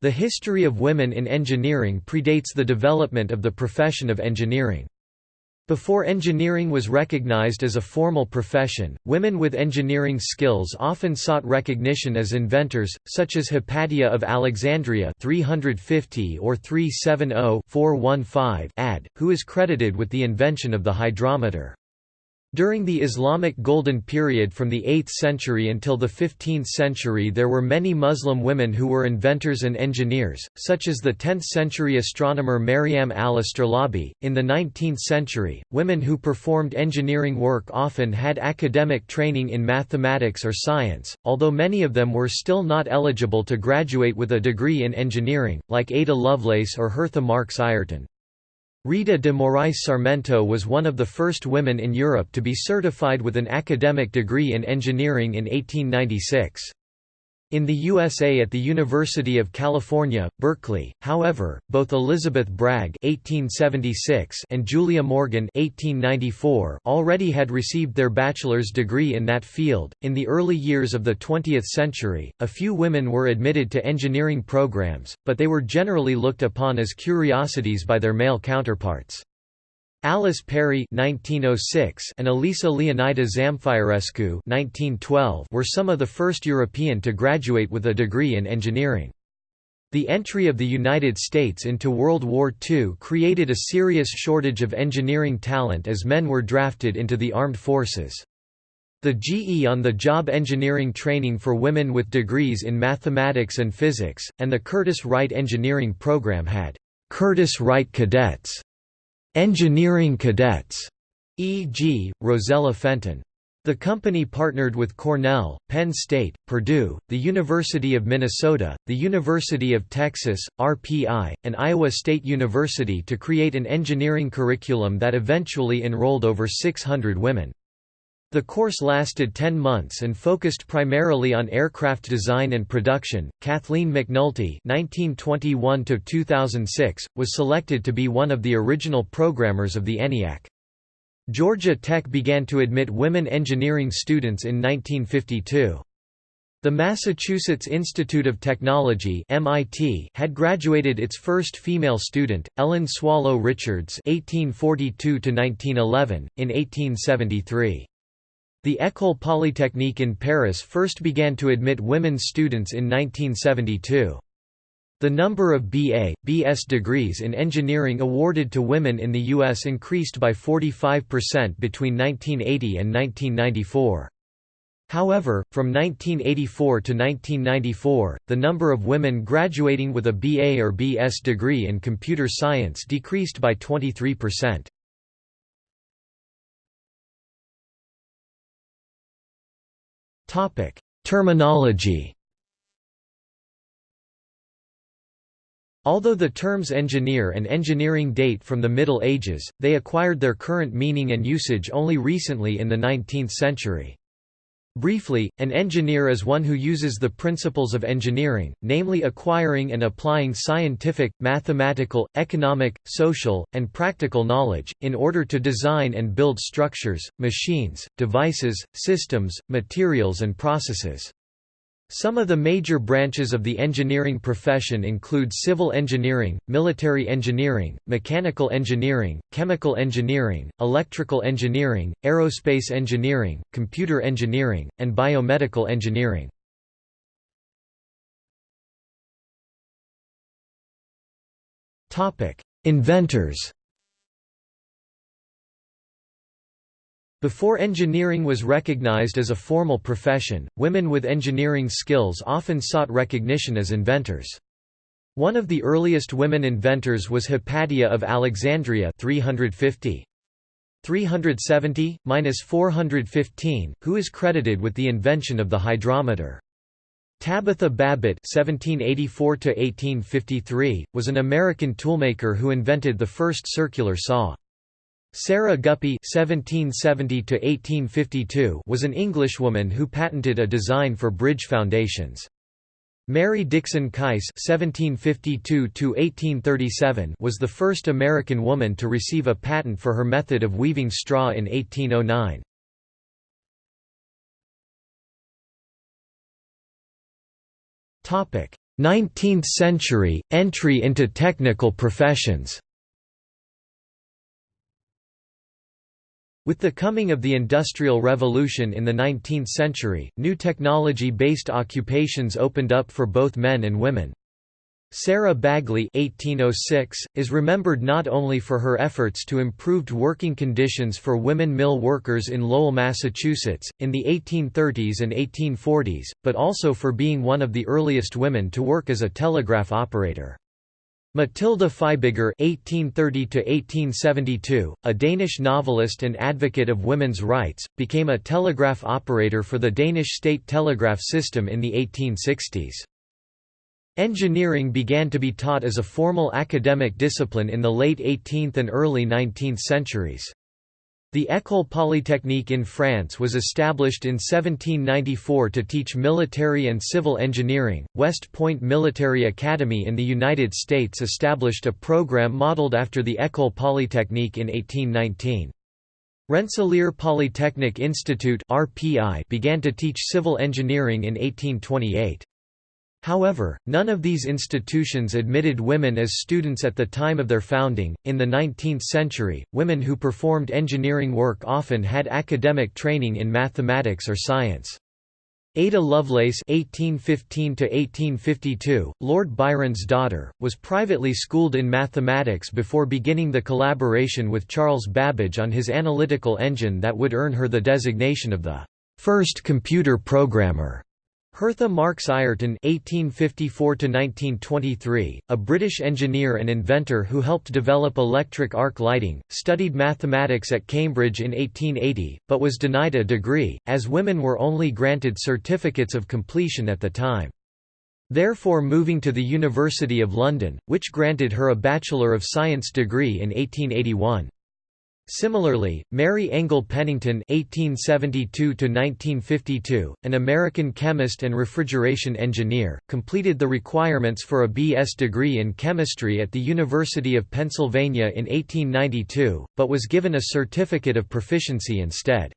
The history of women in engineering predates the development of the profession of engineering. Before engineering was recognized as a formal profession, women with engineering skills often sought recognition as inventors, such as Hypatia of Alexandria 350 or 370-415 AD, who is credited with the invention of the hydrometer. During the Islamic Golden Period from the 8th century until the 15th century there were many Muslim women who were inventors and engineers, such as the 10th-century astronomer Maryam al-Astrolabi. In the 19th century, women who performed engineering work often had academic training in mathematics or science, although many of them were still not eligible to graduate with a degree in engineering, like Ada Lovelace or Hertha Marks Ayrton. Rita de Moraes Sarmento was one of the first women in Europe to be certified with an academic degree in engineering in 1896. In the USA at the University of California, Berkeley, however, both Elizabeth Bragg (1876) and Julia Morgan (1894) already had received their bachelor's degree in that field. In the early years of the 20th century, a few women were admitted to engineering programs, but they were generally looked upon as curiosities by their male counterparts. Alice Perry (1906) and Elisa Leonida Zamfirescu (1912) were some of the first European to graduate with a degree in engineering. The entry of the United States into World War II created a serious shortage of engineering talent as men were drafted into the armed forces. The GE on-the-job engineering training for women with degrees in mathematics and physics, and the Curtiss Wright engineering program had Curtiss Wright cadets Engineering cadets, e.g., Rosella Fenton. The company partnered with Cornell, Penn State, Purdue, the University of Minnesota, the University of Texas, RPI, and Iowa State University to create an engineering curriculum that eventually enrolled over 600 women. The course lasted 10 months and focused primarily on aircraft design and production. Kathleen McNulty (1921–2006) was selected to be one of the original programmers of the ENIAC. Georgia Tech began to admit women engineering students in 1952. The Massachusetts Institute of Technology (MIT) had graduated its first female student, Ellen Swallow Richards (1842–1911) in 1873. The École Polytechnique in Paris first began to admit women students in 1972. The number of BA, BS degrees in engineering awarded to women in the U.S. increased by 45% between 1980 and 1994. However, from 1984 to 1994, the number of women graduating with a BA or BS degree in computer science decreased by 23%. Topic: Terminology. Although the terms engineer and engineering date from the Middle Ages, they acquired their current meaning and usage only recently in the 19th century. Briefly, an engineer is one who uses the principles of engineering, namely acquiring and applying scientific, mathematical, economic, social, and practical knowledge, in order to design and build structures, machines, devices, systems, materials and processes. Some of the major branches of the engineering profession include civil engineering, military engineering, mechanical engineering, chemical engineering, electrical engineering, aerospace engineering, computer engineering, and biomedical engineering. Inventors Before engineering was recognized as a formal profession, women with engineering skills often sought recognition as inventors. One of the earliest women inventors was Hypatia of Alexandria 350. 370–415, who is credited with the invention of the hydrometer. Tabitha Babbitt (1784–1853) was an American toolmaker who invented the first circular saw. Sarah Guppy (1770–1852) was an Englishwoman who patented a design for bridge foundations. Mary Dixon Kice (1752–1837) was the first American woman to receive a patent for her method of weaving straw in 1809. Topic: 19th century, entry into technical professions With the coming of the Industrial Revolution in the 19th century, new technology-based occupations opened up for both men and women. Sarah Bagley (1806) is remembered not only for her efforts to improved working conditions for women mill workers in Lowell, Massachusetts, in the 1830s and 1840s, but also for being one of the earliest women to work as a telegraph operator. Matilda Fibiger (1830–1872), a Danish novelist and advocate of women's rights, became a telegraph operator for the Danish state telegraph system in the 1860s. Engineering began to be taught as a formal academic discipline in the late 18th and early 19th centuries. The École Polytechnique in France was established in 1794 to teach military and civil engineering. West Point Military Academy in the United States established a program modeled after the École Polytechnique in 1819. Rensselaer Polytechnic Institute (RPI) began to teach civil engineering in 1828. However, none of these institutions admitted women as students at the time of their founding. In the 19th century, women who performed engineering work often had academic training in mathematics or science. Ada Lovelace (1815–1852), Lord Byron's daughter, was privately schooled in mathematics before beginning the collaboration with Charles Babbage on his analytical engine that would earn her the designation of the first computer programmer. Hertha Marks Ayrton (1854–1923), a British engineer and inventor who helped develop electric arc lighting, studied mathematics at Cambridge in 1880, but was denied a degree, as women were only granted certificates of completion at the time. Therefore moving to the University of London, which granted her a Bachelor of Science degree in 1881. Similarly, Mary Engle Pennington (1872–1952), an American chemist and refrigeration engineer, completed the requirements for a B.S. degree in chemistry at the University of Pennsylvania in 1892, but was given a certificate of proficiency instead.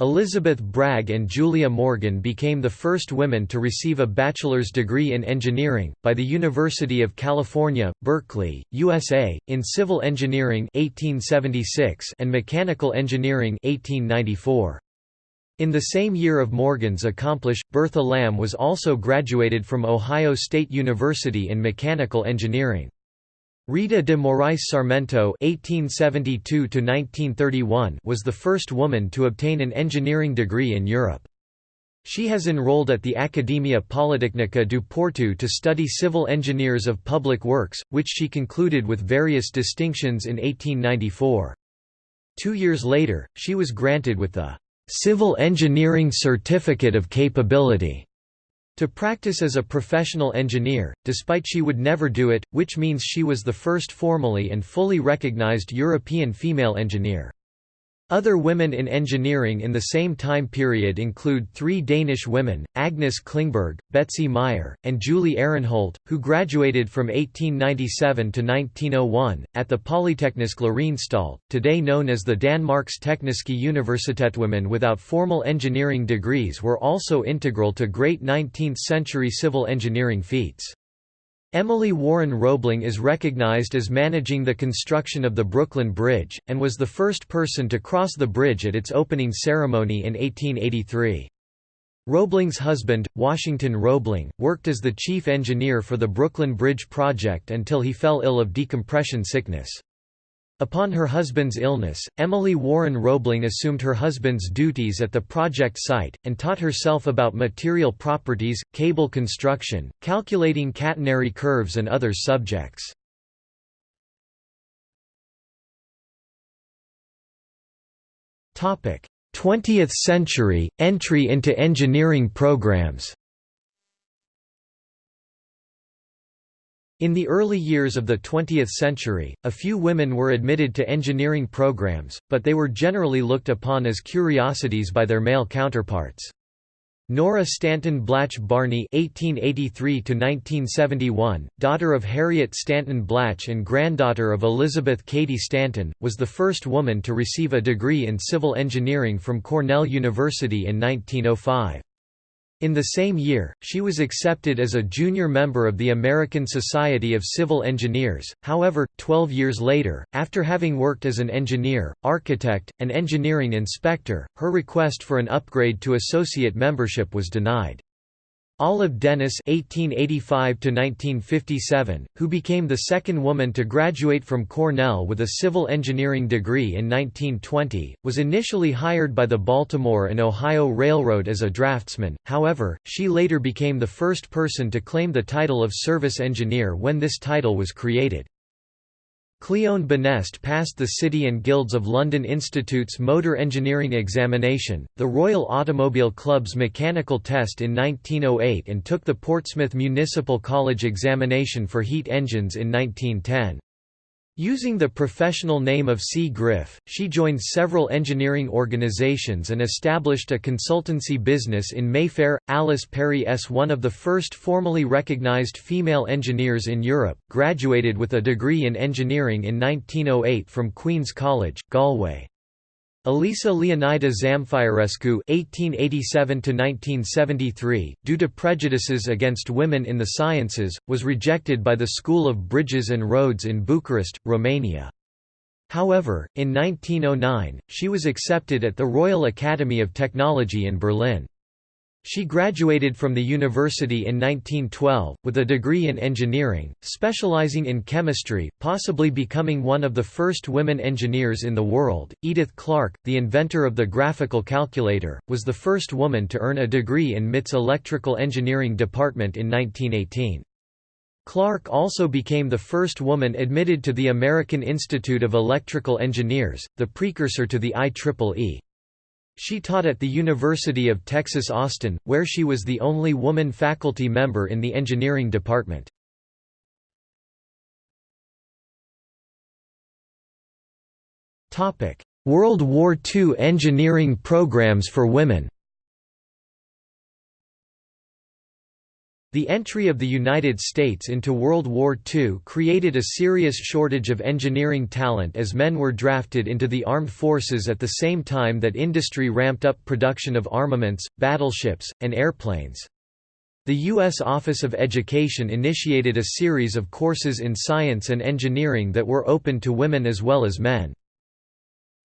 Elizabeth Bragg and Julia Morgan became the first women to receive a bachelor's degree in engineering, by the University of California, Berkeley, USA, in civil engineering 1876 and mechanical engineering 1894. In the same year of Morgan's accomplish, Bertha Lamb was also graduated from Ohio State University in mechanical engineering. Rita de Moraes Sarmento (1872–1931) was the first woman to obtain an engineering degree in Europe. She has enrolled at the Academia Politecnica do Porto to study civil engineers of public works, which she concluded with various distinctions in 1894. Two years later, she was granted with the Civil Engineering Certificate of Capability to practice as a professional engineer, despite she would never do it, which means she was the first formally and fully recognized European female engineer. Other women in engineering in the same time period include three Danish women, Agnes Klingberg, Betzy Meyer, and Julie Arenholt, who graduated from 1897 to 1901, at the Polyteknisk Læreanstalt, today known as the Danmarks Tekniske Universitet. Women without formal engineering degrees were also integral to great 19th-century civil engineering feats. Emily Warren Roebling is recognized as managing the construction of the Brooklyn Bridge, and was the first person to cross the bridge at its opening ceremony in 1883. Roebling's husband, Washington Roebling, worked as the chief engineer for the Brooklyn Bridge project until he fell ill of decompression sickness. Upon her husband's illness, Emily Warren Roebling assumed her husband's duties at the project site, and taught herself about material properties, cable construction, calculating catenary curves and other subjects. Topic: 20th century entry into engineering programs. In the early years of the 20th century, a few women were admitted to engineering programs, but they were generally looked upon as curiosities by their male counterparts. Nora Stanton Blatch Barney (1883–1971), daughter of Harriet Stanton Blatch and granddaughter of Elizabeth Cady Stanton, was the first woman to receive a degree in civil engineering from Cornell University in 1905. In the same year, she was accepted as a junior member of the American Society of Civil Engineers. However, 12 years later, after having worked as an engineer, architect, and engineering inspector, her request for an upgrade to associate membership was denied. Olive Dennis (1885–1957), who became the second woman to graduate from Cornell with a civil engineering degree in 1920, was initially hired by the Baltimore and Ohio Railroad as a draftsman. However, she later became the first person to claim the title of service engineer when this title was created. Cleone Benest passed the City and Guilds of London Institute's Motor Engineering Examination, the Royal Automobile Club's mechanical test in 1908 and took the Portsmouth Municipal College examination for heat engines in 1910. Using the professional name of C. Griff, she joined several engineering organizations and established a consultancy business in Mayfair. Alice Perry S. one of the first formally recognized female engineers in Europe, graduated with a degree in engineering in 1908 from Queen's College, Galway. Elisa Leonida Zamfirescu (1887–1973), due to prejudices against women in the sciences, was rejected by the School of Bridges and Roads in Bucharest, Romania. However, in 1909, she was accepted at the Royal Academy of Technology in Berlin. She graduated from the university in 1912, with a degree in engineering, specializing in chemistry, possibly becoming one of the first women engineers in the world. Edith Clarke, the inventor of the graphical calculator, was the first woman to earn a degree in MIT's electrical engineering department in 1918. Clarke also became the first woman admitted to the American Institute of Electrical Engineers, the precursor to the IEEE. She taught at the University of Texas Austin, where she was the only woman faculty member in the engineering department. World War II engineering programs for women The entry of the United States into World War II created a serious shortage of engineering talent as men were drafted into the armed forces at the same time that industry ramped up production of armaments, battleships, and airplanes. The U.S. Office of Education initiated a series of courses in science and engineering that were open to women as well as men.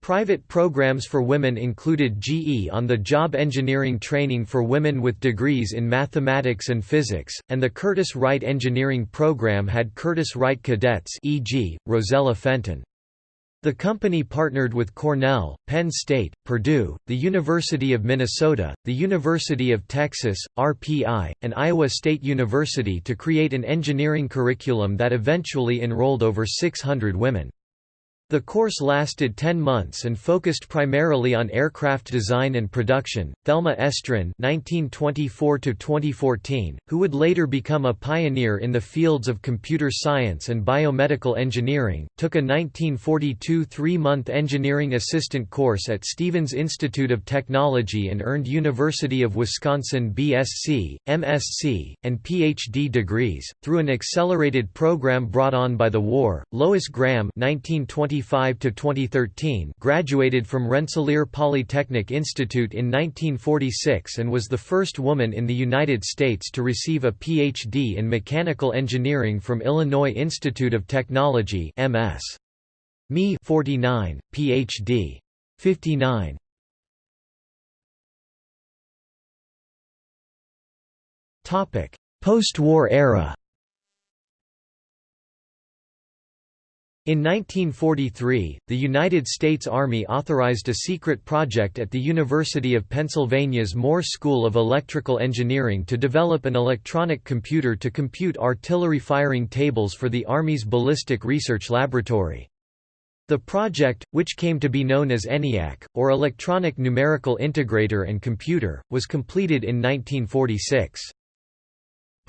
Private programs for women included GE on-the-job engineering training for women with degrees in mathematics and physics, and the Curtiss Wright engineering program had Curtiss Wright cadets e.g., Rosella Fenton. The company partnered with Cornell, Penn State, Purdue, the University of Minnesota, the University of Texas, RPI, and Iowa State University to create an engineering curriculum that eventually enrolled over 600 women. The course lasted 10 months and focused primarily on aircraft design and production. Thelma Estrin (1924–2014), who would later become a pioneer in the fields of computer science and biomedical engineering, took a 1942 three-month engineering assistant course at Stevens Institute of Technology and earned University of Wisconsin BSc, MSc, and PhD degrees through an accelerated program brought on by the war. Lois Graham (1920 1995–2013 graduated from Rensselaer Polytechnic Institute in 1946 and was the first woman in the United States to receive a Ph.D. in mechanical engineering from Illinois Institute of Technology MS. Me 49, Ph.D. 59. Topic: Post-war era In 1943, the United States Army authorized a secret project at the University of Pennsylvania's Moore School of Electrical Engineering to develop an electronic computer to compute artillery firing tables for the Army's Ballistic Research Laboratory. The project, which came to be known as ENIAC, or Electronic Numerical Integrator and Computer, was completed in 1946.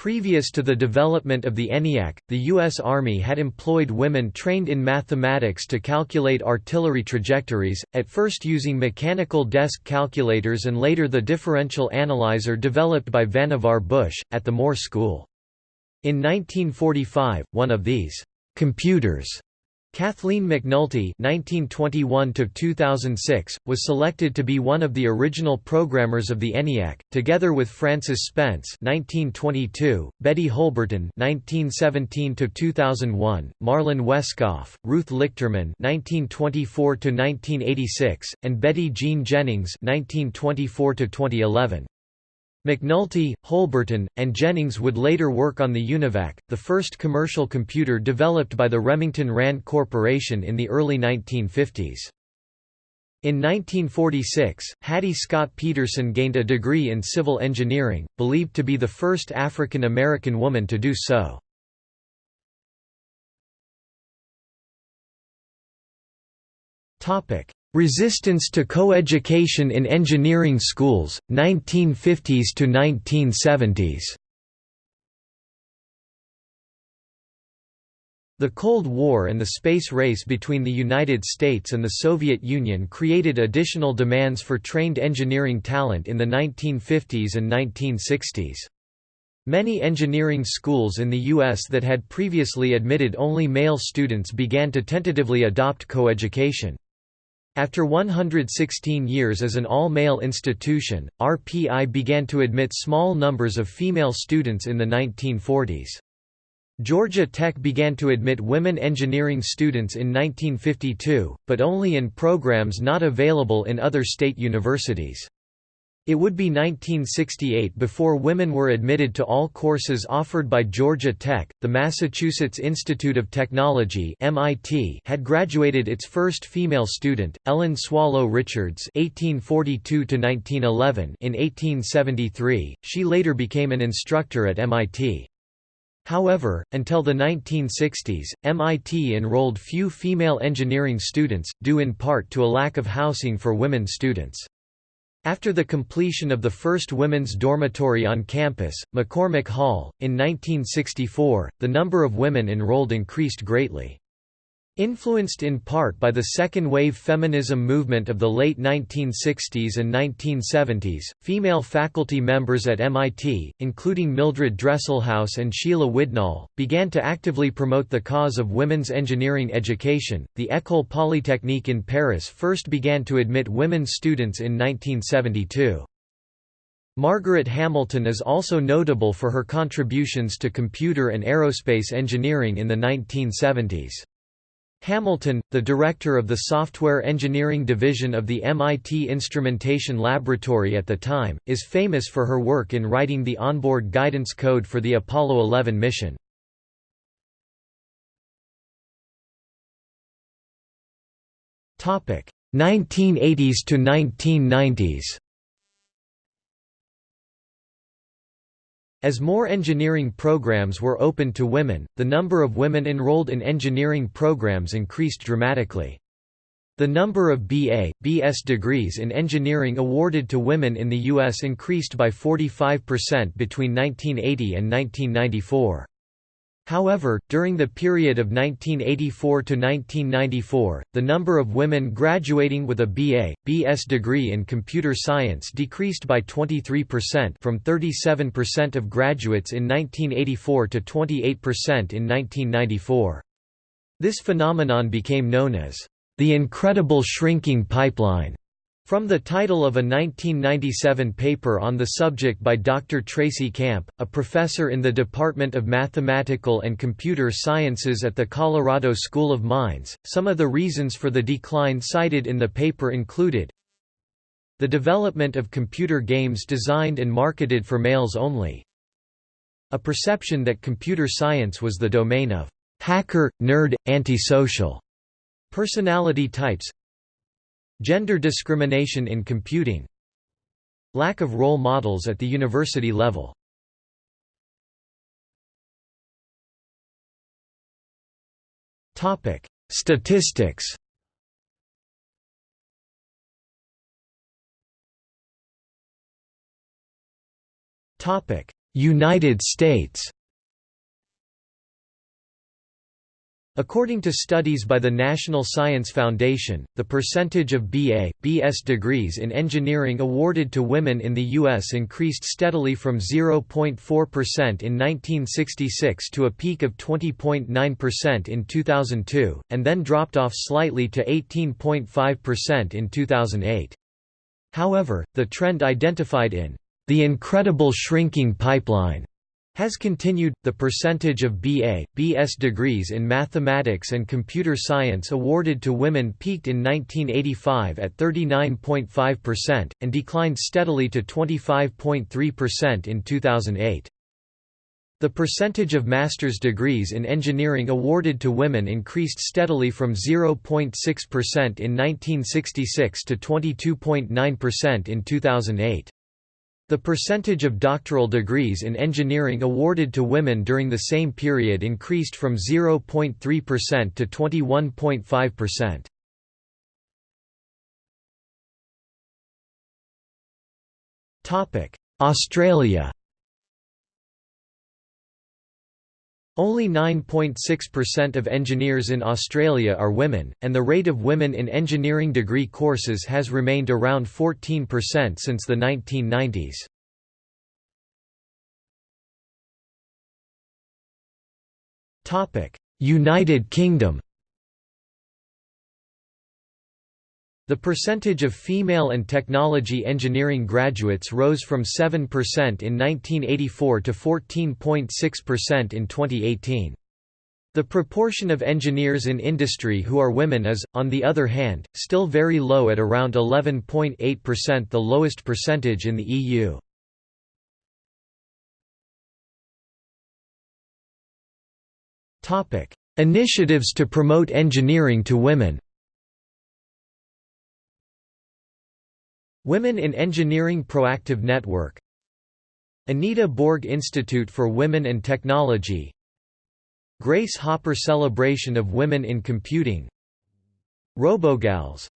Previous to the development of the ENIAC, the U.S. Army had employed women trained in mathematics to calculate artillery trajectories, at first using mechanical desk calculators and later the differential analyzer developed by Vannevar Bush, at the Moore School. In 1945, one of these computers Kathleen McNulty (1921–2006) was selected to be one of the original programmers of the ENIAC, together with Frances Spence (1922), Betty Holberton (1917–2001), Marlyn Wescoff, Ruth Lichterman (1924–1986), and Betty Jean Jennings (1924–2011). McNulty, Holberton, and Jennings would later work on the UNIVAC, the first commercial computer developed by the Remington Rand Corporation in the early 1950s. In 1946, Hattie Scott Peterson gained a degree in civil engineering, believed to be the first African American woman to do so. Resistance to coeducation in engineering schools, 1950s to 1970s The Cold War and the space race between the United States and the Soviet Union created additional demands for trained engineering talent in the 1950s and 1960s. Many engineering schools in the U.S. that had previously admitted only male students began to tentatively adopt coeducation. After 116 years as an all-male institution, RPI began to admit small numbers of female students in the 1940s. Georgia Tech began to admit women engineering students in 1952, but only in programs not available in other state universities. It would be 1968 before women were admitted to all courses offered by Georgia Tech. The Massachusetts Institute of Technology (MIT) had graduated its first female student, Ellen Swallow Richards (1842–1911) in 1873. She later became an instructor at MIT. However, until the 1960s, MIT enrolled few female engineering students, due in part to a lack of housing for women students. After the completion of the first women's dormitory on campus, McCormick Hall, in 1964, the number of women enrolled increased greatly. Influenced in part by the second-wave feminism movement of the late 1960s and 1970s, female faculty members at MIT, including Mildred Dresselhaus and Sheila Widnall, began to actively promote the cause of women's engineering education. The École Polytechnique in Paris first began to admit women students in 1972. Margaret Hamilton is also notable for her contributions to computer and aerospace engineering in the 1970s. Hamilton, the director of the Software Engineering Division of the MIT Instrumentation Laboratory at the time, is famous for her work in writing the onboard guidance code for the Apollo 11 mission. Topic 1980s to 1990s. As more engineering programs were opened to women, the number of women enrolled in engineering programs increased dramatically. The number of BA, BS degrees in engineering awarded to women in the U.S. increased by 45% between 1980 and 1994. However, during the period of 1984 to 1994, the number of women graduating with a BA, BS degree in computer science decreased by 23% from 37% of graduates in 1984 to 28% in 1994. This phenomenon became known as the incredible shrinking pipeline. From the title of a 1997 paper on the subject by Dr. Tracy Camp, a professor in the Department of Mathematical and Computer Sciences at the Colorado School of Mines, some of the reasons for the decline cited in the paper included the development of computer games designed and marketed for males only, a perception that computer science was the domain of hacker, nerd, antisocial personality types, Gender discrimination in computing Lack of role models at the university level. Statistics. United States According to studies by the National Science Foundation, the percentage of BA, BS degrees in engineering awarded to women in the U.S. increased steadily from 0.4% in 1966 to a peak of 20.9% in 2002, and then dropped off slightly to 18.5% in 2008. However, the trend identified in the incredible shrinking pipeline has continued. The percentage of BA, BS degrees in mathematics and computer science awarded to women peaked in 1985 at 39.5%, and declined steadily to 25.3% in 2008. The percentage of master's degrees in engineering awarded to women increased steadily from 0.6% in 1966 to 22.9% in 2008. The percentage of doctoral degrees in engineering awarded to women during the same period increased from 0.3% to 21.5%. Australia Only 9.6% of engineers in Australia are women, and the rate of women in engineering degree courses has remained around 14% since the 1990s. United Kingdom The percentage of female and technology engineering graduates rose from 7% in 1984 to 14.6% in 2018. The proportion of engineers in industry who are women is, on the other hand, still very low at around 11.8% the lowest percentage in the EU. Initiatives to promote engineering to women Women in Engineering Proactive Network. Anita Borg Institute for Women and Technology. Grace Hopper Celebration of Women in Computing. Robogals.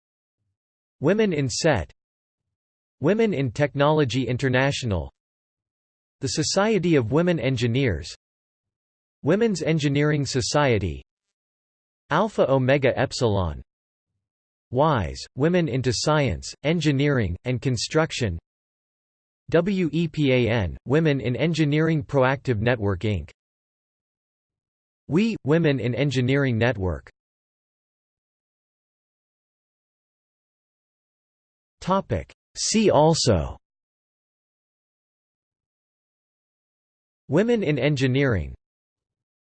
Women in SET. Women in Technology International. The Society of Women Engineers. Women's Engineering Society. Alpha Omega Epsilon WISE, Women into Science, Engineering, and Construction. WEPAN, Women in Engineering Proactive Network Inc. WE, Women in Engineering Network. See also. Women in Engineering.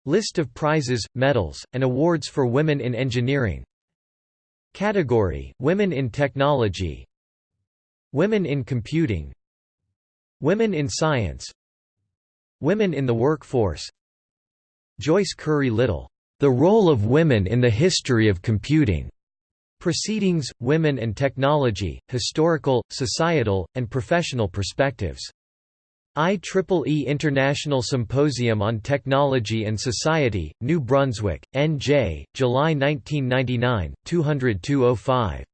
List of prizes, medals, and awards for women in engineering Category: Women in Technology. Women in Computing. Women in Science. Women in the Workforce. Joyce Curry Little, "...the role of women in the history of computing", Proceedings, Women and Technology, Historical, Societal, and Professional Perspectives IEEE International Symposium on Technology and Society, New Brunswick, N.J., July 1999, 20205